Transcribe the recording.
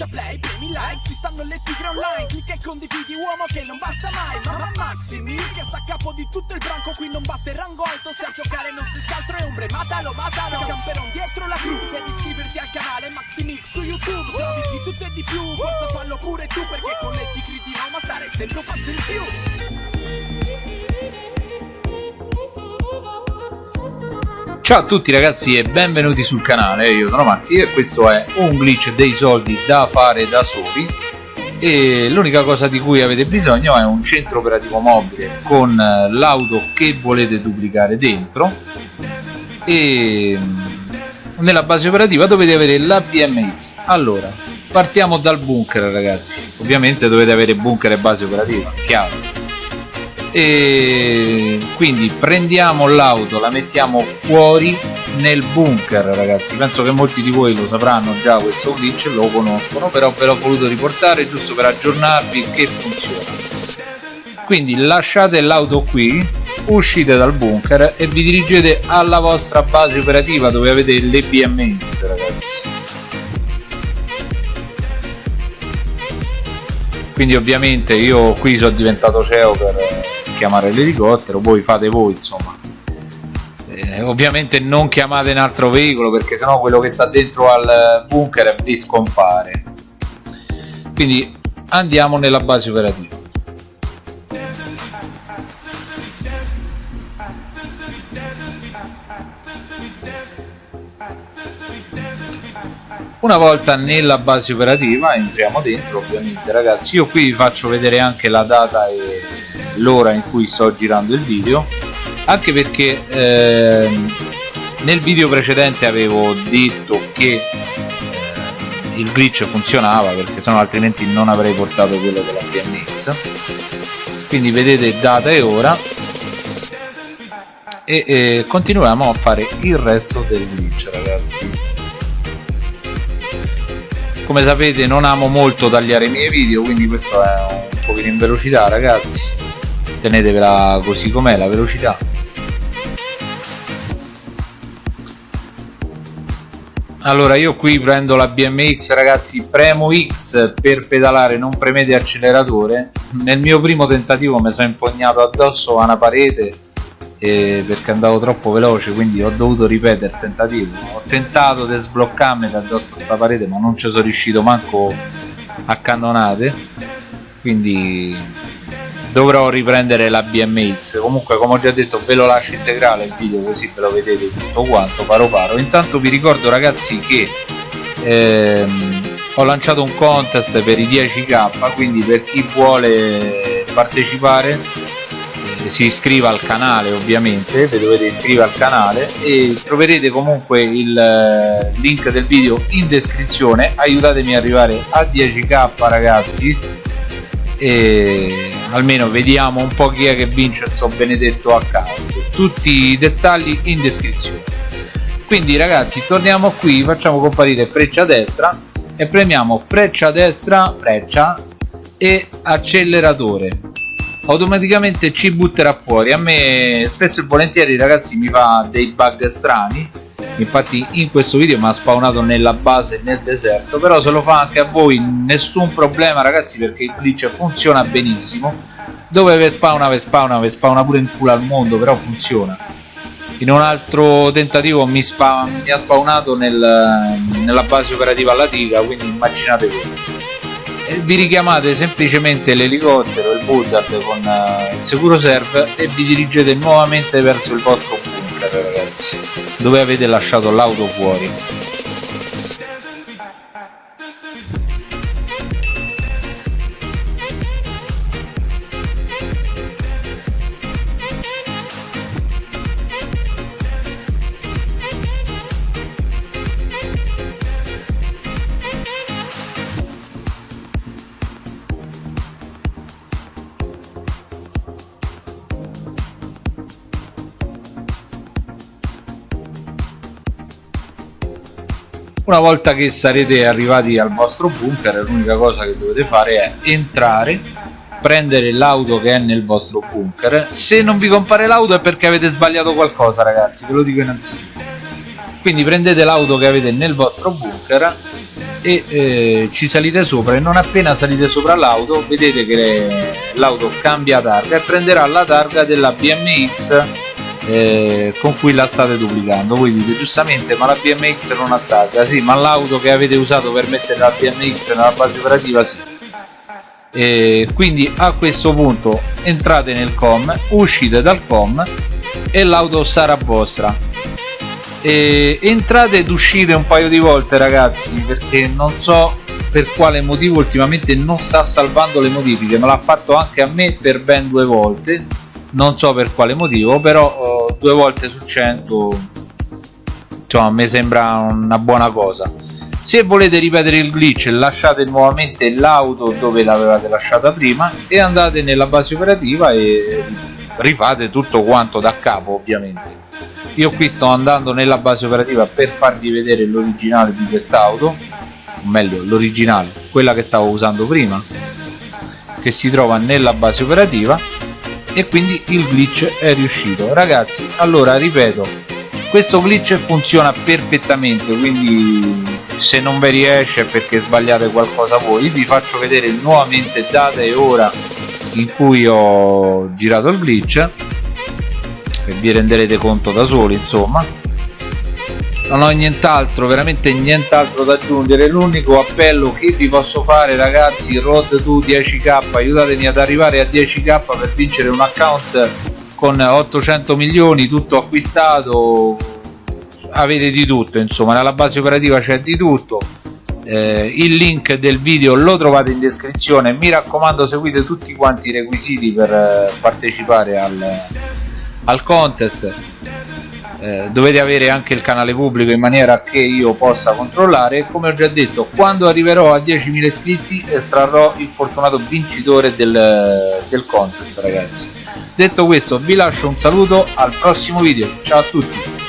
schiaccia play, premi like Ci stanno le tigre online Clicca e condividi uomo che non basta mai Mamma Maximi che sta a capo di tutto il branco Qui non basta il rango alto Se a giocare non si altro è ombre Matalo, matalo Camperon dietro la crew Devi iscriverti al canale Maximix su YouTube Se di tutto e di più Forza fallo pure tu Perché con le tigre di Roma stare sempre un passo in più Ciao a tutti ragazzi e benvenuti sul canale, io sono Maxi e questo è un glitch dei soldi da fare da soli. E l'unica cosa di cui avete bisogno è un centro operativo mobile con l'auto che volete duplicare dentro. E nella base operativa dovete avere la BMX allora partiamo dal bunker ragazzi. Ovviamente dovete avere bunker e base operativa chiaro e quindi prendiamo l'auto la mettiamo fuori nel bunker ragazzi. Penso che molti di voi lo sapranno già questo glitch lo conoscono però ve l'ho voluto riportare giusto per aggiornarvi che funziona. Quindi lasciate l'auto qui uscite dal bunker e vi dirigete alla vostra base operativa dove avete le BMX ragazzi. Quindi ovviamente io qui sono diventato CEO per chiamare l'elicottero voi fate voi insomma. Eh, ovviamente non chiamate un altro veicolo perché sennò quello che sta dentro al bunker vi scompare. Quindi andiamo nella base operativa. Una volta nella base operativa entriamo dentro ovviamente ragazzi. Io qui vi faccio vedere anche la data e l'ora in cui sto girando il video anche perché ehm, nel video precedente avevo detto che eh, il glitch funzionava perché sennò altrimenti non avrei portato quello della BMX quindi vedete data e ora. E, e continuiamo a fare il resto del glitch ragazzi. Come sapete non amo molto tagliare i miei video quindi questo è un pochino in velocità ragazzi tenetevela così com'è la velocità. Allora io qui prendo la BMX ragazzi premo X per pedalare non premete acceleratore. Nel mio primo tentativo mi sono impugnato addosso a una parete eh, perché andavo troppo veloce quindi ho dovuto ripetere il tentativo. Ho tentato di sbloccarmi da addosso a questa parete ma non ci sono riuscito manco a cannonate quindi dovrò riprendere la BMX comunque come ho già detto ve lo lascio integrale il video così ve lo vedete tutto quanto paro paro. Intanto vi ricordo ragazzi che ehm, ho lanciato un contest per i 10k quindi per chi vuole partecipare eh, si iscriva al canale ovviamente vi dovete iscrivere al canale e troverete comunque il eh, link del video in descrizione. Aiutatemi ad arrivare a 10k ragazzi e almeno vediamo un po' chi è che vince sto benedetto account. Tutti i dettagli in descrizione. Quindi ragazzi torniamo qui facciamo comparire freccia destra e premiamo freccia destra freccia e acceleratore. Automaticamente ci butterà fuori. A me spesso e volentieri ragazzi mi fa dei bug strani infatti in questo video mi ha spawnato nella base nel deserto però se lo fa anche a voi nessun problema ragazzi perché il glitch funziona benissimo. Dove ve spawna ve spawna ve spawna pure in culo al mondo però funziona. In un altro tentativo mi, spa mi ha spawnato nel, nella base operativa alla diga quindi immaginate voi. Vi richiamate semplicemente l'elicottero il buzzard con uh, il sicuro serve e vi dirigete nuovamente verso il vostro dove avete lasciato l'auto fuori una volta che sarete arrivati al vostro bunker l'unica cosa che dovete fare è entrare prendere l'auto che è nel vostro bunker. Se non vi compare l'auto è perché avete sbagliato qualcosa ragazzi ve lo dico innanzitutto. Quindi prendete l'auto che avete nel vostro bunker e eh, ci salite sopra e non appena salite sopra l'auto vedete che l'auto cambia targa e prenderà la targa della BMX eh, con cui la state duplicando. Voi dite giustamente ma la BMX non targa sì ma l'auto che avete usato per mettere la BMX nella base operativa sì. E quindi a questo punto entrate nel com uscite dal com e l'auto sarà vostra. E entrate ed uscite un paio di volte ragazzi perché non so per quale motivo ultimamente non sta salvando le modifiche me l'ha fatto anche a me per ben due volte. Non so per quale motivo però due volte su 100 insomma mi sembra una buona cosa. Se volete ripetere il glitch lasciate nuovamente l'auto dove l'avevate lasciata prima e andate nella base operativa e rifate tutto quanto da capo ovviamente. Io qui sto andando nella base operativa per farvi vedere l'originale di quest'auto o meglio l'originale quella che stavo usando prima che si trova nella base operativa e quindi il glitch è riuscito. Ragazzi allora ripeto questo glitch funziona perfettamente quindi se non vi riesce perché sbagliate qualcosa voi. Vi faccio vedere nuovamente data e ora in cui ho girato il glitch e vi renderete conto da soli insomma non ho nient'altro veramente nient'altro da aggiungere. L'unico appello che vi posso fare ragazzi road to 10k aiutatemi ad arrivare a 10k per vincere un account con 800 milioni tutto acquistato. Avete di tutto insomma nella base operativa c'è di tutto. Eh, il link del video lo trovate in descrizione. Mi raccomando seguite tutti quanti i requisiti per eh, partecipare al, al contest eh, dovete avere anche il canale pubblico in maniera che io possa controllare. Come ho già detto quando arriverò a 10.000 iscritti estrarrò il fortunato vincitore del, del contest ragazzi. Detto questo vi lascio un saluto al prossimo video. Ciao a tutti